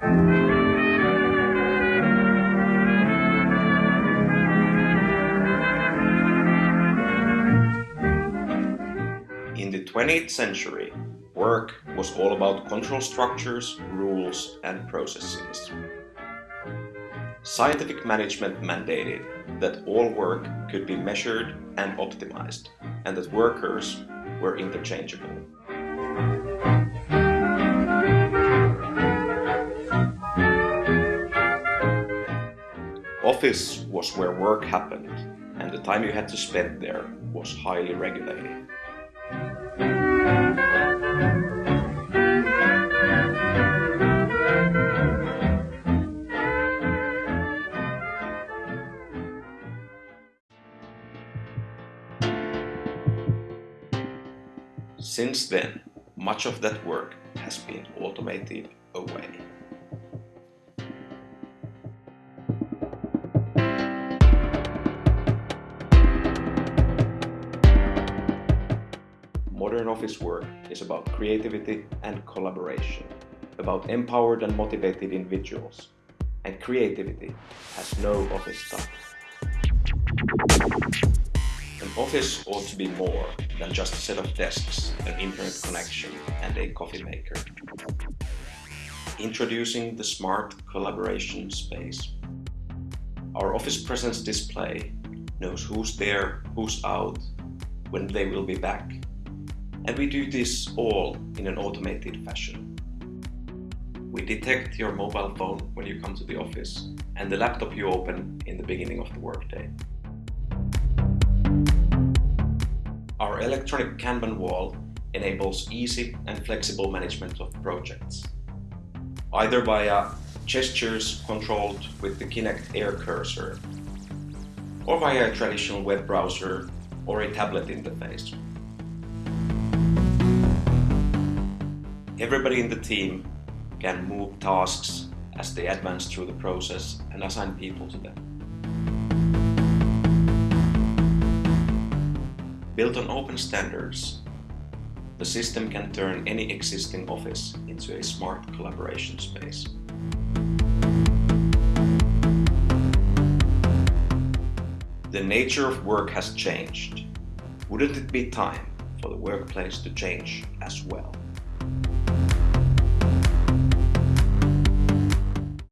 In the 20th century, work was all about control structures, rules and processes. Scientific management mandated that all work could be measured and optimized, and that workers were interchangeable. Office was where work happened, and the time you had to spend there was highly regulated. Since then, much of that work has been automated away. Modern office work is about creativity and collaboration, about empowered and motivated individuals, and creativity has no office time. An office ought to be more than just a set of desks, an internet connection and a coffee maker. Introducing the Smart Collaboration Space. Our office presence display knows who's there, who's out, when they will be back. And we do this all in an automated fashion. We detect your mobile phone when you come to the office and the laptop you open in the beginning of the workday. Our electronic Kanban wall enables easy and flexible management of projects, either via gestures controlled with the Kinect Air cursor, or via a traditional web browser or a tablet interface. Everybody in the team can move tasks as they advance through the process and assign people to them. Built on open standards, the system can turn any existing office into a smart collaboration space. The nature of work has changed. Wouldn't it be time for the workplace to change as well?